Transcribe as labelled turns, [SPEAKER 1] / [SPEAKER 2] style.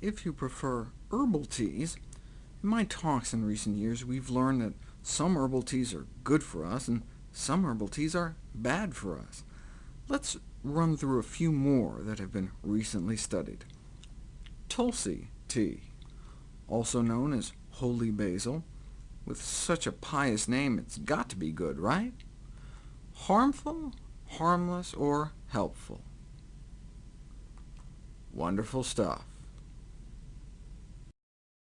[SPEAKER 1] if you prefer herbal teas, in my talks in recent years we've learned that some herbal teas are good for us, and some herbal teas are bad for us. Let's run through a few more that have been recently studied. Tulsi tea, also known as holy basil. With such a pious name, it's got to be good, right? Harmful, harmless, or helpful? Wonderful stuff.